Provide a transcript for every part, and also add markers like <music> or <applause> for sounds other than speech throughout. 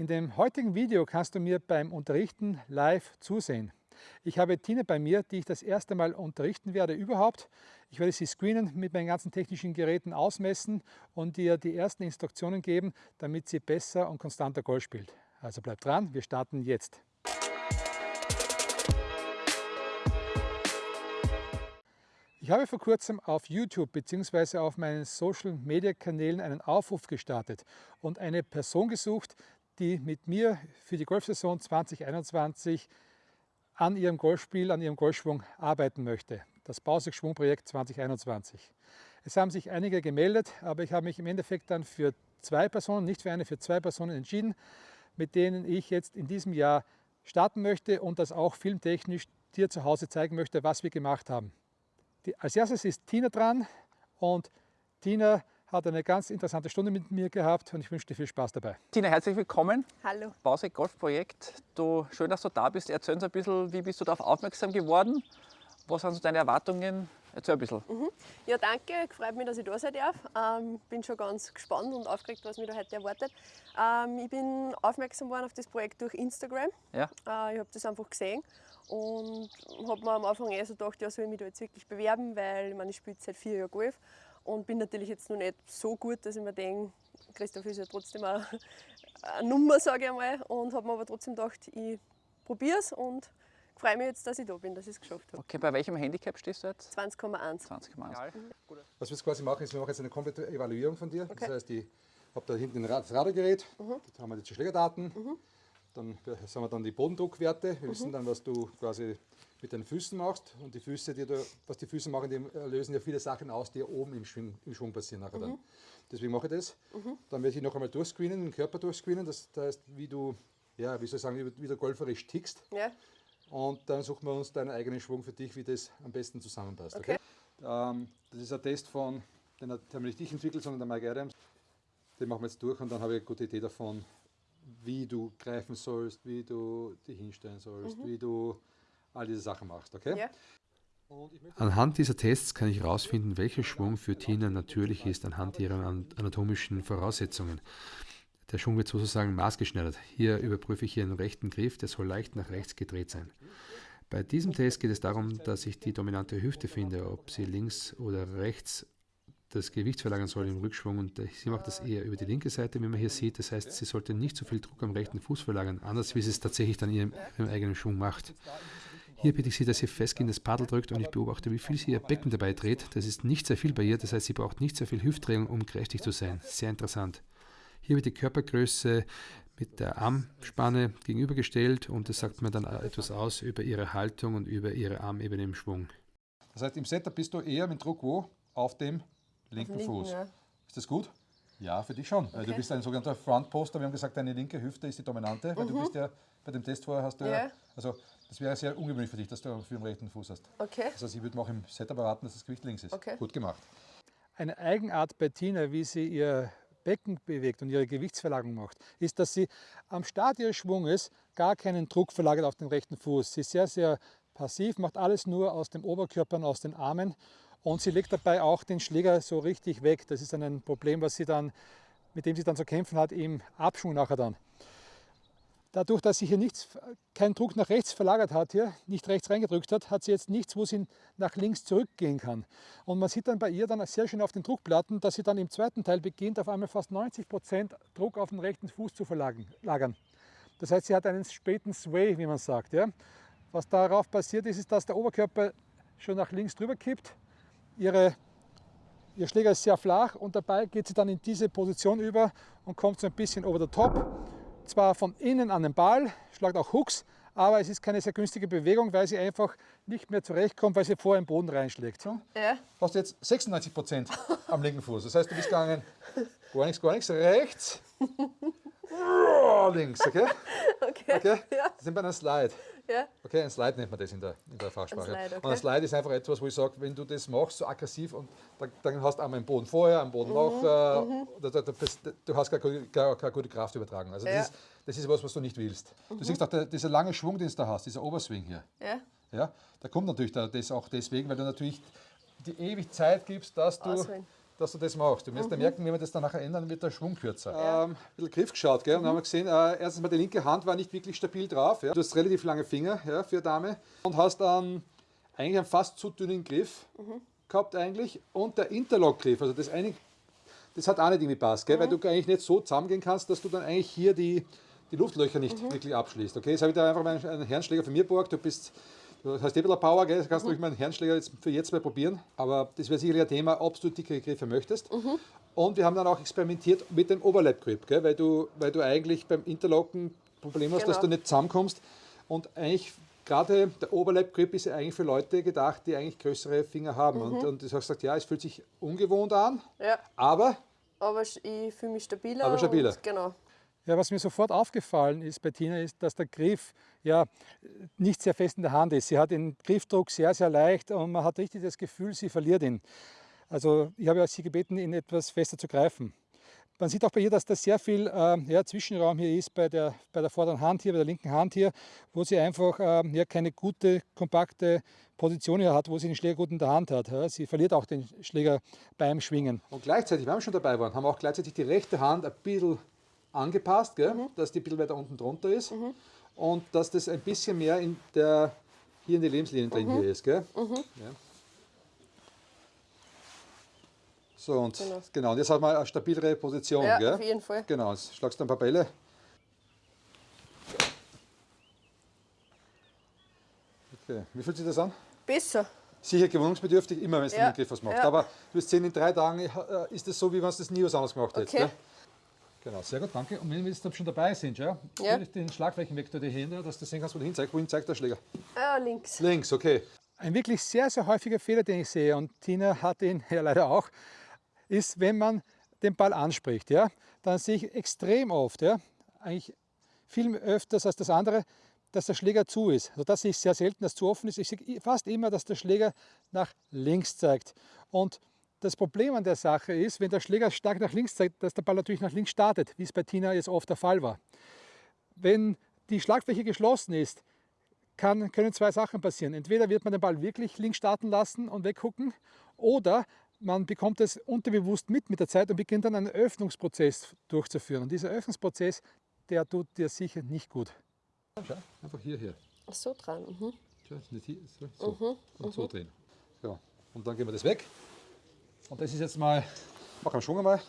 In dem heutigen Video kannst du mir beim Unterrichten live zusehen. Ich habe Tina bei mir, die ich das erste Mal unterrichten werde überhaupt. Ich werde sie screenen, mit meinen ganzen technischen Geräten ausmessen und ihr die ersten Instruktionen geben, damit sie besser und konstanter Golf spielt. Also bleibt dran, wir starten jetzt. Ich habe vor kurzem auf YouTube bzw. auf meinen Social Media Kanälen einen Aufruf gestartet und eine Person gesucht, die mit mir für die Golfsaison 2021 an ihrem Golfspiel, an ihrem Golfschwung arbeiten möchte. Das Bausig-Schwungprojekt 2021. Es haben sich einige gemeldet, aber ich habe mich im Endeffekt dann für zwei Personen, nicht für eine, für zwei Personen entschieden, mit denen ich jetzt in diesem Jahr starten möchte und das auch filmtechnisch dir zu Hause zeigen möchte, was wir gemacht haben. Die, als erstes ist Tina dran und Tina hat eine ganz interessante Stunde mit mir gehabt und ich wünsche dir viel Spaß dabei. Tina, herzlich willkommen. Hallo. Bausek Golfprojekt. Du, schön, dass du da bist. Erzähl uns ein bisschen, wie bist du darauf aufmerksam geworden? Was sind so deine Erwartungen? Erzähl ein bisschen. Mhm. Ja, danke. Freut mich, dass ich da sein darf. Ähm, bin schon ganz gespannt und aufgeregt, was mich da heute erwartet. Ähm, ich bin aufmerksam geworden auf das Projekt durch Instagram. Ja. Äh, ich habe das einfach gesehen und habe mir am Anfang eher so gedacht, ja, soll ich mich da jetzt wirklich bewerben, weil ich meine, ich spiele seit vier Jahren Golf und bin natürlich jetzt noch nicht so gut, dass ich mir denke, Christoph ist ja trotzdem eine, eine Nummer, sage ich einmal. Und habe mir aber trotzdem gedacht, ich probiere es und freue mich jetzt, dass ich da bin, dass ich es geschafft habe. Okay, bei welchem Handicap stehst du jetzt? 20,1. 20,1. Mhm. Was wir jetzt quasi machen, ist, wir machen jetzt eine komplette Evaluierung von dir. Okay. Das heißt, ich habe da hinten das Radargerät, mhm. da haben wir die Schlägerdaten, mhm. Dann haben wir dann die Bodendruckwerte. Wir wissen dann, was du quasi mit den Füßen machst. Und die Füße, die du, was die Füße machen, die lösen ja viele Sachen aus, die oben im Schwung, im Schwung passieren nachher dann. Deswegen mache ich das. Dann werde ich noch einmal durchscreenen, den Körper durchscreenen. Das heißt, wie du, ja, wie soll ich sagen, wie, du golferisch tickst. Ja. Und dann suchen wir uns deinen eigenen Schwung für dich, wie das am besten zusammenpasst. Okay. Ähm, das ist ein Test von, den nicht ich entwickelt, sondern der Mike Adams. Den machen wir jetzt durch und dann habe ich eine gute Idee davon, wie du greifen sollst, wie du dich hinstellen sollst, wie du all diese Sachen machst. Okay? Ja. Anhand dieser Tests kann ich herausfinden, welcher Schwung für Tina natürlich ist anhand ihrer anatomischen Voraussetzungen. Der Schwung wird sozusagen maßgeschneidert. Hier überprüfe ich ihren rechten Griff, der soll leicht nach rechts gedreht sein. Bei diesem Test geht es darum, dass ich die dominante Hüfte finde, ob sie links oder rechts das Gewicht verlagern soll im Rückschwung und sie macht das eher über die linke Seite, wie man hier sieht. Das heißt, sie sollte nicht so viel Druck am rechten Fuß verlagern, anders wie sie es tatsächlich dann ihrem, ihrem eigenen Schwung macht. Hier bitte ich sie, dass sie festgehend das Paddel drückt und ich beobachte, wie viel sie ihr Becken dabei dreht. Das ist nicht sehr viel bei ihr, das heißt, sie braucht nicht sehr viel Hüftdrehung, um kräftig zu sein. Sehr interessant. Hier wird die Körpergröße mit der Armspanne gegenübergestellt und das sagt mir dann etwas aus über ihre Haltung und über ihre Armebene im Schwung. Das heißt, im Setup bist du eher mit Druck wo? Auf dem linken, linken, Fuß. ja. Ist das gut? Ja, für dich schon. Du Okay. bist ein sogenannter Frontposter. Wir haben gesagt, deine linke Hüfte ist die dominante, weil du bist ja bei dem Test vorher hast du ja. Ja. Also das wäre sehr ungewöhnlich für dich, dass du für den rechten Fuß hast. Okay. Heißt, ich würde mir auch im Setup erwarten, dass das Gewicht links ist. Okay. Gut gemacht. Eine Eigenart bei Tina, wie sie ihr Becken bewegt und ihre Gewichtsverlagerung macht, ist, dass sie am Start ihres Schwunges gar keinen Druck verlagert auf den rechten Fuß. Sie ist sehr, sehr passiv, macht alles nur aus dem Oberkörper und aus den Armen und sie legt dabei auch den Schläger so richtig weg. Das ist dann ein Problem, was sie dann, mit dem sie dann zu kämpfen hat im Abschwung nachher dann. Dadurch, dass sie hier nichts, keinen Druck nach rechts verlagert hat, hier nicht rechts reingedrückt hat, hat sie jetzt nichts, wo sie nach links zurückgehen kann. Und man sieht dann bei ihr dann sehr schön auf den Druckplatten, dass sie dann im zweiten Teil beginnt, auf einmal fast 90 Prozent Druck auf den rechten Fuß zu verlagern. Das heißt, sie hat einen späten Sway, wie man sagt. Ja? Was darauf passiert ist, ist, dass der Oberkörper schon nach links drüber kippt. Ihre, ihr Schläger ist sehr flach und dabei geht sie dann in diese Position über und kommt so ein bisschen over the top zwar von innen an den Ball, schlagt auch Hooks, aber es ist keine sehr günstige Bewegung, weil sie einfach nicht mehr zurechtkommt, weil sie vorher im Boden reinschlägt. So. Ja. Hast du jetzt 96 Prozent am linken Fuß. Das heißt, du bist gegangen, gar nichts, gar nichts, rechts, <laughs> links, okay? Okay. okay? Ja. Das sind bei einem Slide. Ja. Okay, ein Slide nennt man das in der, in der Fachsprache. Ein Slide, okay. Und ein Slide ist einfach etwas, wo ich sage, wenn du das machst, so aggressiv, und dann, dann hast du einmal einen Boden vorher, einen Boden Mhm, nach, äh, da, da, da, du hast keine, gute- keine, keine gute Kraftübertragung. Also Ja. Mhm. das, ist, das ist was, was du nicht willst. Du siehst auch, der, dieser lange Schwung, den du da hast, dieser Oberswing hier, Ja. ja, der kommt natürlich da, das auch deswegen, weil du natürlich die ewig Zeit gibst, dass du Ausholen. Dass du das machst. Du wirst ja merken, wenn wir das dann nachher ändern, wird der Schwung kürzer. Ähm, ein bisschen Griff geschaut, gell? Und dann haben wir gesehen, äh, erstens mal die linke Hand war nicht wirklich stabil drauf. Ja? Du hast relativ lange Finger ja, für eine Dame und hast dann eigentlich einen fast zu dünnen Griff gehabt eigentlich und der Interlock-Griff, also das eine, das hat auch nicht irgendwie passt, gell? weil du eigentlich nicht so zusammengehen kannst, dass du dann eigentlich hier die, die Luftlöcher nicht wirklich abschließt. Okay, jetzt habe ich da einfach mal einen Herrenschläger von mir geborgt, du bist Du hast eh ein bisschen Power, gell? kannst du ruhig mal einen Herrenschläger jetzt für jetzt mal probieren. Aber das wäre sicherlich ein Thema, ob du dickere Griffe möchtest. Und wir haben dann auch experimentiert mit dem Overlap Grip, gell? Weil, du, weil du eigentlich beim Interlocken Problem hast, dass Genau. du nicht zusammenkommst. Und eigentlich gerade der Overlap Grip ist ja eigentlich für Leute gedacht, die eigentlich größere Finger haben. Und, und du hast gesagt, ja, es fühlt sich ungewohnt an, Ja, aber aber ich fühle mich stabiler. Aber stabiler. Genau. Ja, was mir sofort aufgefallen ist bei Tina, ist, dass der Griff ja nicht sehr fest in der Hand ist. Sie hat den Griffdruck sehr, sehr leicht und man hat richtig das Gefühl, sie verliert ihn. Also ich habe sie gebeten, ihn etwas fester zu greifen. Man sieht auch bei ihr, dass da sehr viel äh, ja, Zwischenraum hier ist bei der, bei der vorderen Hand hier, bei der linken Hand hier, wo sie einfach äh, ja, keine gute, kompakte Position hier hat, wo sie den Schläger gut in der Hand hat. Ja. Sie verliert auch den Schläger beim Schwingen. Und gleichzeitig, wenn wir schon dabei waren, haben wir auch gleichzeitig die rechte Hand ein bisschen angepasst, gell? dass die ein bisschen weiter unten drunter ist und dass das ein bisschen mehr in der, hier in die Lebenslinie drin hier ist. Gell? Ja. So und genau. Genau. und jetzt haben wir eine stabilere Position. Ja, gell? auf jeden Fall. Genau, jetzt schlagst du ein paar Bälle. Okay, wie fühlt sich das an? Besser. Sicher gewöhnungsbedürftig, immer wenn du Ja, den Griff was machst. ja. Aber du wirst sehen, in drei Tagen äh, ist es so, wie wenn du das nie was anderes gemacht hättest. Okay. Genau, sehr gut, danke. Und wenn wir jetzt schon dabei sind, ja, Ja. würde ich den Schlagflächenvektor dir hin, dass du sehen kannst, wo du hinzeigst. Wohin zeigt der Schläger? Ah, links. Links, okay. Ein wirklich sehr, sehr häufiger Fehler, den ich sehe, und Tina hat ihn <laughs> ja leider auch, ist, wenn man den Ball anspricht. Ja, dann sehe ich extrem oft, ja, eigentlich viel öfters als das andere, dass der Schläger zu ist. Also das sehe ich sehr selten, dass zu offen ist. Ich sehe fast immer, dass der Schläger nach links zeigt. Und das Problem an der Sache ist, wenn der Schläger stark nach links zeigt, dass der Ball natürlich nach links startet, wie es bei Tina jetzt oft der Fall war. Wenn die Schlagfläche geschlossen ist, kann, können zwei Sachen passieren. Entweder wird man den Ball wirklich links starten lassen und weggucken oder man bekommt es unterbewusst mit mit der Zeit und beginnt dann einen Öffnungsprozess durchzuführen. Und dieser Öffnungsprozess, der tut dir sicher nicht gut. Schau, einfach hierher. Ach so dran. Mhm. Schau, nicht hier, so, so, und so drehen. Ja, und dann gehen wir das weg. Und das ist jetzt mal, mach einen Schwung einmal.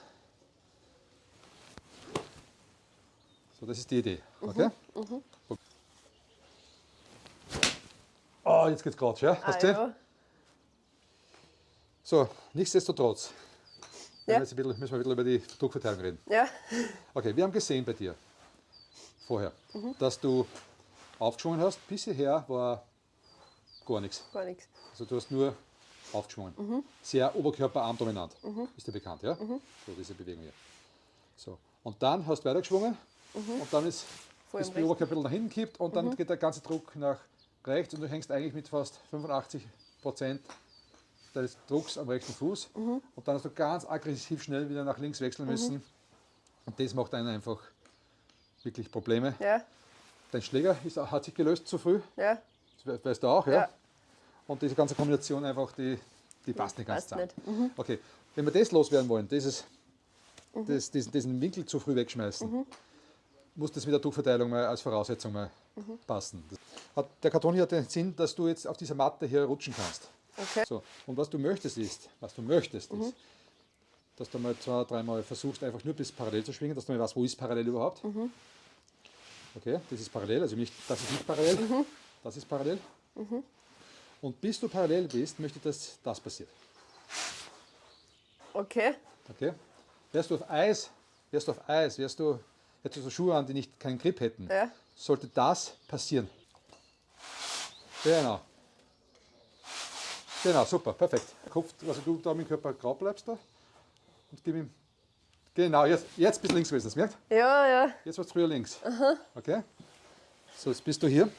So, das ist die Idee. Okay? Oh, jetzt geht's gerade, ja? Ah, Hast du gesehen? ja. So, nichtsdestotrotz. Ja. Jetzt ein bisschen, müssen wir ein bisschen über die Druckverteilung reden. ja. Okay, wir haben gesehen bei dir vorher, dass du aufgeschwungen hast. Bis hierher war gar nichts. Gar nichts. Also du hast nur aufgeschwungen. Sehr oberkörperarmdominant. Ist dir bekannt, ja? So diese Bewegung hier. So. Und dann hast du weitergeschwungen und dann ist, Voll ist am der Oberkörper ein bisschen nach hinten gekippt und dann geht der ganze Druck nach rechts und du hängst eigentlich mit fast 85 Prozent deines Drucks am rechten Fuß und dann hast du ganz aggressiv schnell wieder nach links wechseln müssen und das macht einen einfach wirklich Probleme. Ja. Dein Schläger ist, hat sich gelöst zu früh, Ja. das we- weißt du auch, ja? Ja. Und diese ganze Kombination einfach, die, die passt nicht ganz passt zusammen. nicht. Okay, wenn wir das loswerden wollen, dieses, das, diesen, diesen Winkel zu früh wegschmeißen, muss das mit der Druckverteilung mal als Voraussetzung mal passen. Das hat, der Karton hier hat den Sinn, dass du jetzt auf dieser Matte hier rutschen kannst. Okay. So, und was du möchtest ist, was du möchtest ist, dass du mal zwei, dreimal versuchst, einfach nur bis parallel zu schwingen, dass du mal weißt, wo ist parallel überhaupt. Okay, das ist parallel, also nicht, das ist nicht parallel, das ist parallel. Und bis du parallel bist, möchte ich, dass das passiert. Okay. Okay? Wärst du auf Eis, wärst du auf Eis, wärst du, hättest du so Schuhe an, die nicht keinen Grip hätten, Ja. sollte das passieren. Genau. Genau, super, perfekt. Kopf, also du da mit dem Körper grau bleibst da und gib ihm. Genau, jetzt, jetzt bist du links gewesen, das merkt? Ja, ja. Jetzt warst du früher links. Okay? So, jetzt bist du hier.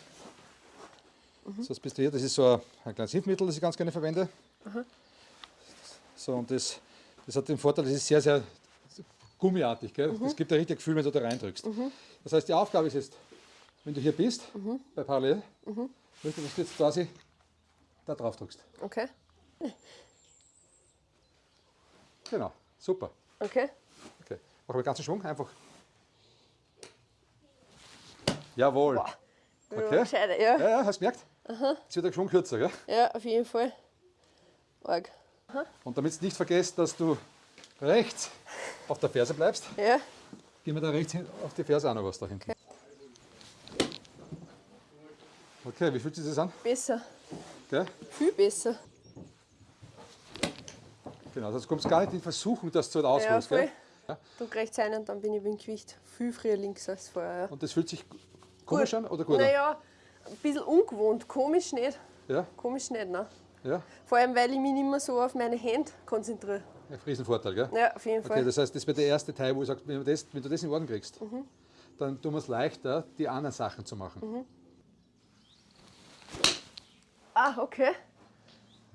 So, jetzt bist du hier. Das ist so ein, ein kleines Hilfsmittel, das ich ganz gerne verwende. So, und das, das hat den Vorteil, das ist sehr, sehr gummiartig. Gell? Es gibt ein richtiges Gefühl, wenn du da reindrückst. Das heißt, die Aufgabe ist jetzt, wenn du hier bist, bei Parallel, möchte ich, dass du jetzt quasi da drauf drückst. Okay. Genau, super. Okay. Okay. Machen wir den ganzen Schwung einfach. Jawohl. Boah. Okay. Ja, gescheiter, ja. Ja, ja, hast du gemerkt? Jetzt wird der Schwung kürzer, gell? ja, auf jeden Fall. Arg. Und damit du nicht vergisst, dass du rechts auf der Ferse bleibst, Ja, gehen wir da rechts auf die Ferse auch noch was da hinten. Okay, wie fühlt sich das an? besser. Gell? Viel besser. Genau, du kommst gar nicht in Versuchung, dass du halt Ja, ausholst. voll. gell? Druck rechts ein und dann bin ich beim Gewicht viel früher links als vorher. Ja. Und das fühlt sich komisch an oder gut an? Ein bisschen ungewohnt. Komisch nicht. Ja, Komisch nicht, ne? ja. Vor allem, weil ich mich nicht mehr so auf meine Hände konzentriere. Ein Riesenvorteil, gell? Ja, auf jeden Okay, Fall. das heißt, das wäre der erste Teil, wo ich sage, wenn, du das- wenn du das in Ordnung kriegst, Mhm. dann tun wir es leichter, die anderen Sachen zu machen. Ah, okay.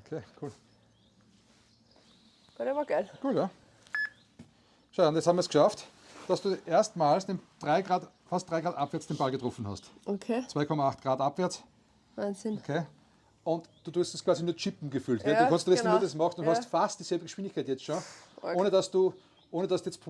Okay, cool. Der war geil. Cool, ja. Schau, und jetzt haben wir es geschafft, dass du erstmals den 3 Grad, fast 3 Grad abwärts den Ball getroffen hast. Okay. 2,8 Grad abwärts, Wahnsinn. okay. Und du tust das quasi nur chippen gefühlt. Ja, du kannst das genau. nur das machen und Ja. hast fast dieselbe Geschwindigkeit jetzt schon, Arg. ohne dass du, ohne dass du jetzt,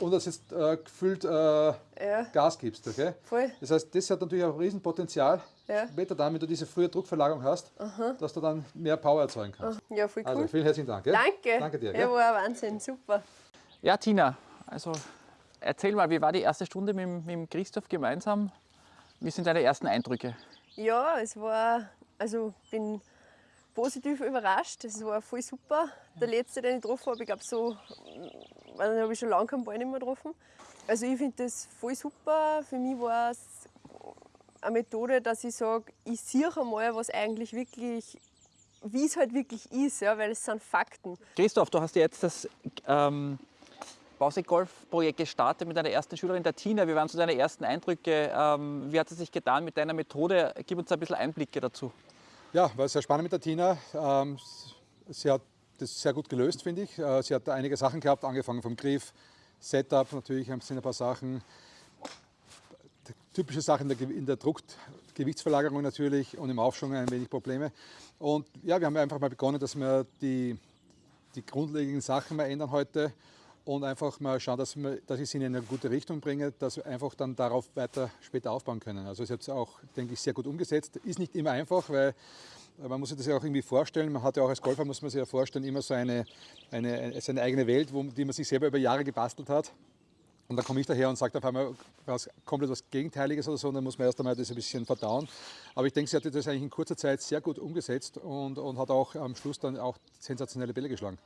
ohne dass du jetzt äh, gefühlt äh, Ja, Gas gibst. Okay? voll. Das heißt, das hat natürlich auch ein Riesenpotenzial, Ja. später dann, wenn du diese frühe Druckverlagerung hast, dass du dann mehr Power erzeugen kannst. Ja, voll cool. Also vielen herzlichen Dank. Gell? Danke. Danke dir. Ja, war ein Wahnsinn. Super. Ja, Tina, also erzähl mal, wie war die erste Stunde mit, mit Christoph gemeinsam? Wie sind deine ersten Eindrücke? Ja, es war, also bin positiv überrascht. Es war voll super. Der letzte, den ich getroffen habe, ich glaube so, den habe ich schon lange keinen Ball nicht mehr getroffen. Also ich finde das voll super. Für mich war es eine Methode, dass ich sage, ich sehe einmal, was eigentlich wirklich, wie es halt wirklich ist, ja, weil es sind Fakten. Christoph, du hast ja jetzt das ähm, Bausigolf-Projekt gestartet mit deiner ersten Schülerin, der Tina. Wie waren so deine ersten Eindrücke? Ähm, wie hat es sich getan mit deiner Methode? Gib uns ein bisschen Einblicke dazu. Ja, war sehr spannend mit der Tina. Ähm, sie hat das sehr gut gelöst, finde ich. Äh, Sie hat einige Sachen gehabt, angefangen vom Griff, Setup natürlich, sind ein paar Sachen. Typische Sachen in der, Ge- in der Druck, Gewichtsverlagerung natürlich und im Aufschwung ein wenig Probleme. Und ja, wir haben einfach mal begonnen, dass wir die, die grundlegenden Sachen mal ändern heute und einfach mal schauen, dass, wir, dass ich sie in eine gute Richtung bringe, dass wir einfach dann darauf weiter später aufbauen können. Also sie hat es auch, denke ich, sehr gut umgesetzt. Ist nicht immer einfach, weil man muss sich das ja auch irgendwie vorstellen. Man hat ja auch als Golfer, muss man sich ja vorstellen, immer so eine, eine, seine eigene Welt, wo, die man sich selber über Jahre gebastelt hat. Und dann komme ich daher und sage auf einmal was, komplett was Gegenteiliges oder so, und dann muss man erst einmal das ein bisschen verdauen. Aber ich denke, sie hat das eigentlich in kurzer Zeit sehr gut umgesetzt und, und hat auch am Schluss dann auch sensationelle Bälle geschlagen.